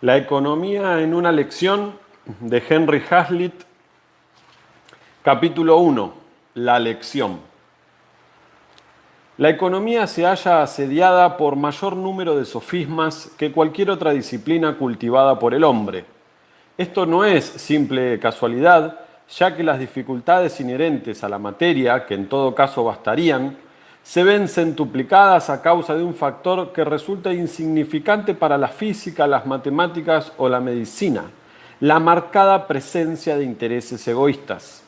La economía en una lección de Henry Hazlitt, capítulo 1, la lección. La economía se halla asediada por mayor número de sofismas que cualquier otra disciplina cultivada por el hombre. Esto no es simple casualidad, ya que las dificultades inherentes a la materia, que en todo caso bastarían, se ven centuplicadas a causa de un factor que resulta insignificante para la física, las matemáticas o la medicina, la marcada presencia de intereses egoístas.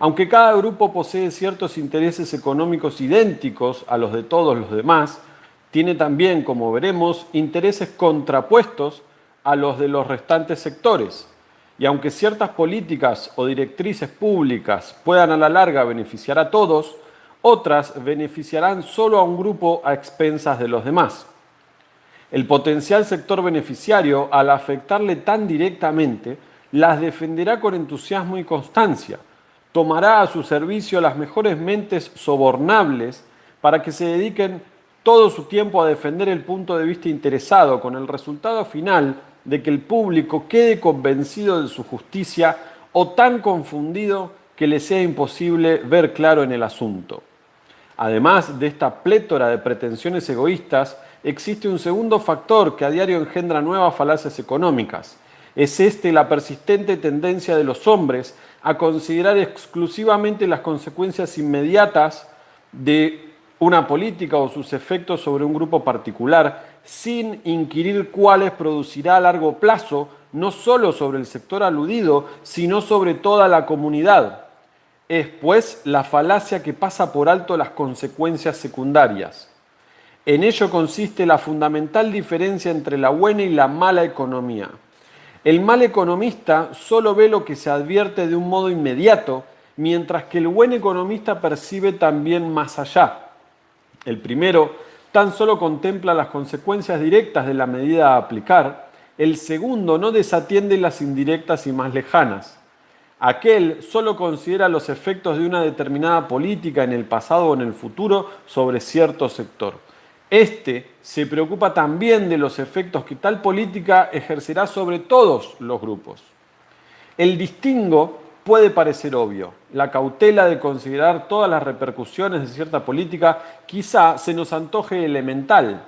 Aunque cada grupo posee ciertos intereses económicos idénticos a los de todos los demás, tiene también, como veremos, intereses contrapuestos a los de los restantes sectores. Y aunque ciertas políticas o directrices públicas puedan a la larga beneficiar a todos, otras beneficiarán solo a un grupo a expensas de los demás. El potencial sector beneficiario, al afectarle tan directamente, las defenderá con entusiasmo y constancia. Tomará a su servicio las mejores mentes sobornables para que se dediquen todo su tiempo a defender el punto de vista interesado, con el resultado final de que el público quede convencido de su justicia o tan confundido que le sea imposible ver claro en el asunto. Además de esta plétora de pretensiones egoístas, existe un segundo factor que a diario engendra nuevas falacias económicas. Es este la persistente tendencia de los hombres a considerar exclusivamente las consecuencias inmediatas de una política o sus efectos sobre un grupo particular, sin inquirir cuáles producirá a largo plazo, no solo sobre el sector aludido, sino sobre toda la comunidad es pues la falacia que pasa por alto las consecuencias secundarias. En ello consiste la fundamental diferencia entre la buena y la mala economía. El mal economista solo ve lo que se advierte de un modo inmediato, mientras que el buen economista percibe también más allá. El primero tan solo contempla las consecuencias directas de la medida a aplicar, el segundo no desatiende las indirectas y más lejanas. Aquel solo considera los efectos de una determinada política en el pasado o en el futuro sobre cierto sector. Este se preocupa también de los efectos que tal política ejercerá sobre todos los grupos. El distingo puede parecer obvio. La cautela de considerar todas las repercusiones de cierta política quizá se nos antoje elemental.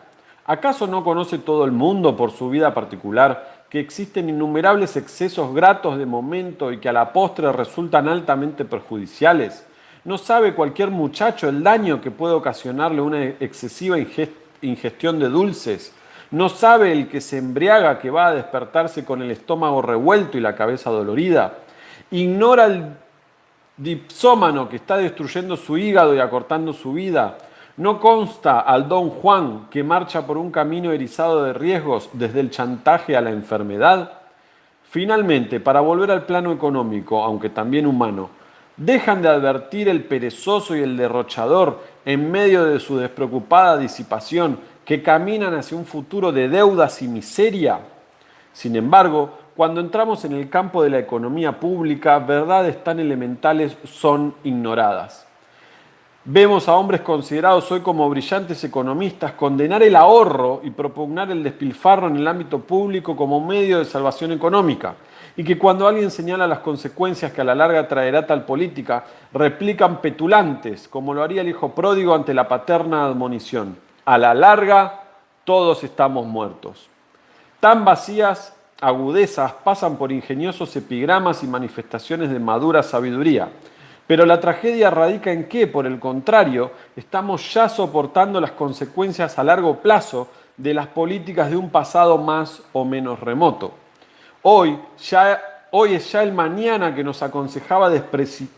¿Acaso no conoce todo el mundo por su vida particular que existen innumerables excesos gratos de momento y que a la postre resultan altamente perjudiciales? ¿No sabe cualquier muchacho el daño que puede ocasionarle una excesiva ingestión de dulces? ¿No sabe el que se embriaga que va a despertarse con el estómago revuelto y la cabeza dolorida? ¿Ignora el dipsómano que está destruyendo su hígado y acortando su vida? No consta al don Juan que marcha por un camino erizado de riesgos desde el chantaje a la enfermedad. Finalmente, para volver al plano económico, aunque también humano, dejan de advertir el perezoso y el derrochador en medio de su despreocupada disipación que caminan hacia un futuro de deudas y miseria. Sin embargo, cuando entramos en el campo de la economía pública, verdades tan elementales son ignoradas. Vemos a hombres considerados hoy como brillantes economistas condenar el ahorro y propugnar el despilfarro en el ámbito público como medio de salvación económica. Y que cuando alguien señala las consecuencias que a la larga traerá tal política, replican petulantes, como lo haría el hijo pródigo ante la paterna admonición. A la larga, todos estamos muertos. Tan vacías agudezas pasan por ingeniosos epigramas y manifestaciones de madura sabiduría pero la tragedia radica en que, por el contrario, estamos ya soportando las consecuencias a largo plazo de las políticas de un pasado más o menos remoto. Hoy, es ya el mañana que nos aconsejaba despreciar.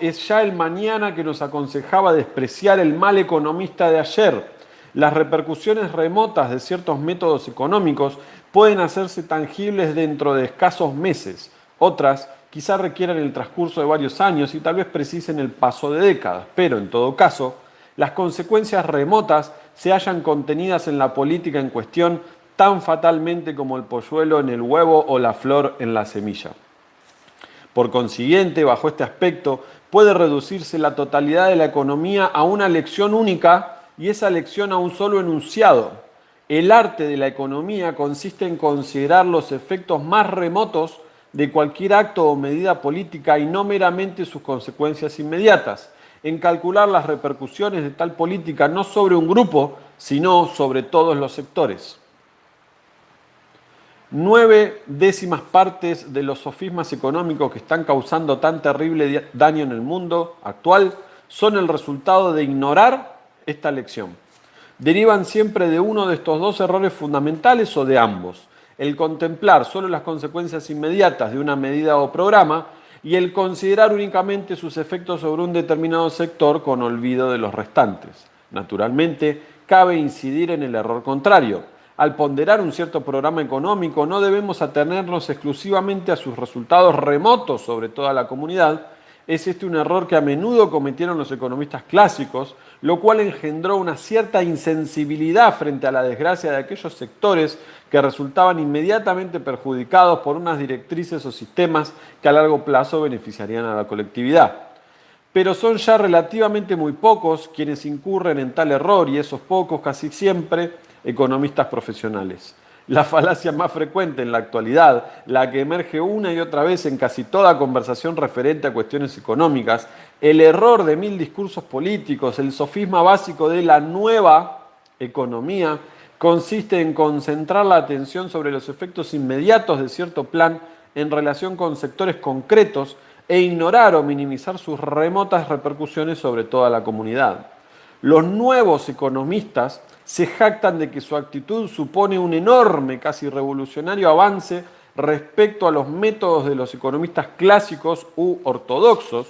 Es ya el mañana que nos aconsejaba despreciar el mal economista de ayer. Las repercusiones remotas de ciertos métodos económicos pueden hacerse tangibles dentro de escasos meses. Otras quizá requieran el transcurso de varios años y tal vez precisen el paso de décadas, pero en todo caso, las consecuencias remotas se hallan contenidas en la política en cuestión tan fatalmente como el polluelo en el huevo o la flor en la semilla. Por consiguiente, bajo este aspecto, puede reducirse la totalidad de la economía a una lección única y esa lección a un solo enunciado. El arte de la economía consiste en considerar los efectos más remotos de cualquier acto o medida política y no meramente sus consecuencias inmediatas, en calcular las repercusiones de tal política no sobre un grupo, sino sobre todos los sectores. Nueve décimas partes de los sofismas económicos que están causando tan terrible daño en el mundo actual son el resultado de ignorar esta lección. Derivan siempre de uno de estos dos errores fundamentales o de ambos. El contemplar solo las consecuencias inmediatas de una medida o programa y el considerar únicamente sus efectos sobre un determinado sector con olvido de los restantes. Naturalmente, cabe incidir en el error contrario. Al ponderar un cierto programa económico no debemos atenernos exclusivamente a sus resultados remotos sobre toda la comunidad, es este un error que a menudo cometieron los economistas clásicos, lo cual engendró una cierta insensibilidad frente a la desgracia de aquellos sectores que resultaban inmediatamente perjudicados por unas directrices o sistemas que a largo plazo beneficiarían a la colectividad. Pero son ya relativamente muy pocos quienes incurren en tal error y esos pocos casi siempre economistas profesionales la falacia más frecuente en la actualidad, la que emerge una y otra vez en casi toda conversación referente a cuestiones económicas, el error de mil discursos políticos, el sofisma básico de la nueva economía, consiste en concentrar la atención sobre los efectos inmediatos de cierto plan en relación con sectores concretos e ignorar o minimizar sus remotas repercusiones sobre toda la comunidad. Los nuevos economistas se jactan de que su actitud supone un enorme, casi revolucionario avance respecto a los métodos de los economistas clásicos u ortodoxos,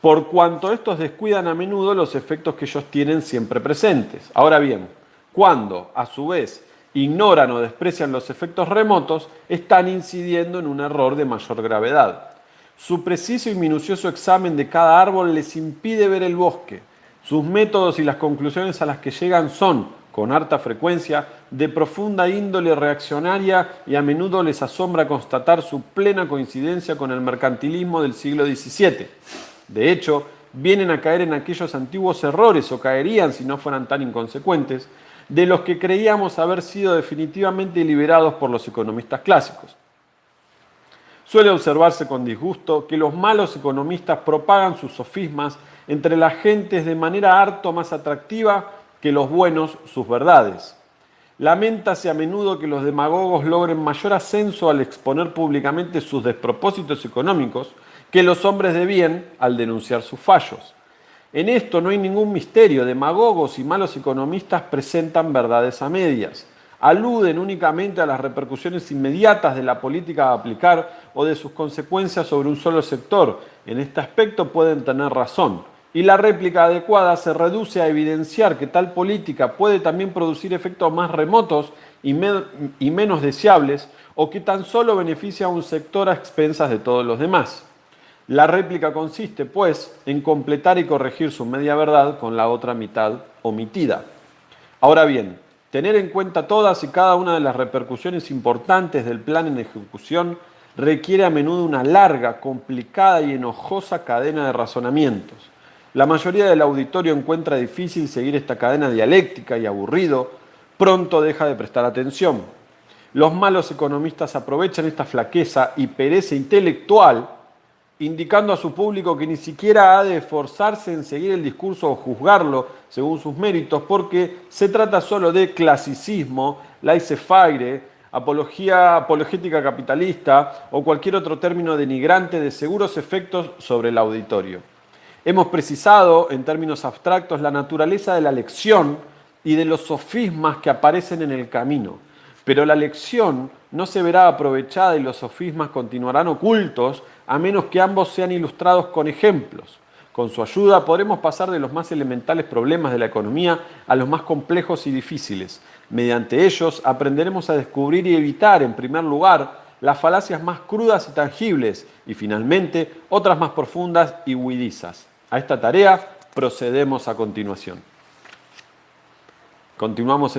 por cuanto estos descuidan a menudo los efectos que ellos tienen siempre presentes. Ahora bien, cuando, a su vez, ignoran o desprecian los efectos remotos, están incidiendo en un error de mayor gravedad. Su preciso y minucioso examen de cada árbol les impide ver el bosque, sus métodos y las conclusiones a las que llegan son, con harta frecuencia, de profunda índole reaccionaria y a menudo les asombra constatar su plena coincidencia con el mercantilismo del siglo XVII. De hecho, vienen a caer en aquellos antiguos errores, o caerían si no fueran tan inconsecuentes, de los que creíamos haber sido definitivamente liberados por los economistas clásicos. Suele observarse con disgusto que los malos economistas propagan sus sofismas entre las gentes de manera harto más atractiva que los buenos sus verdades. Lamentase a menudo que los demagogos logren mayor ascenso al exponer públicamente sus despropósitos económicos que los hombres de bien al denunciar sus fallos. En esto no hay ningún misterio, demagogos y malos economistas presentan verdades a medias aluden únicamente a las repercusiones inmediatas de la política a aplicar o de sus consecuencias sobre un solo sector. En este aspecto pueden tener razón. Y la réplica adecuada se reduce a evidenciar que tal política puede también producir efectos más remotos y, menos deseables o que tan solo beneficia a un sector a expensas de todos los demás. La réplica consiste, pues, en completar y corregir su media verdad con la otra mitad omitida. Ahora bien, Tener en cuenta todas y cada una de las repercusiones importantes del plan en ejecución requiere a menudo una larga, complicada y enojosa cadena de razonamientos. La mayoría del auditorio encuentra difícil seguir esta cadena dialéctica y aburrido, pronto deja de prestar atención. Los malos economistas aprovechan esta flaqueza y pereza intelectual indicando a su público que ni siquiera ha de esforzarse en seguir el discurso o juzgarlo según sus méritos, porque se trata solo de clasicismo, laissez-faire, apología apologética capitalista o cualquier otro término denigrante de seguros efectos sobre el auditorio. Hemos precisado, en términos abstractos, la naturaleza de la lección y de los sofismas que aparecen en el camino. Pero la lección no se verá aprovechada y los sofismas continuarán ocultos a menos que ambos sean ilustrados con ejemplos. Con su ayuda podremos pasar de los más elementales problemas de la economía a los más complejos y difíciles. Mediante ellos aprenderemos a descubrir y evitar, en primer lugar, las falacias más crudas y tangibles y finalmente otras más profundas y huidizas. A esta tarea procedemos a continuación. Continuamos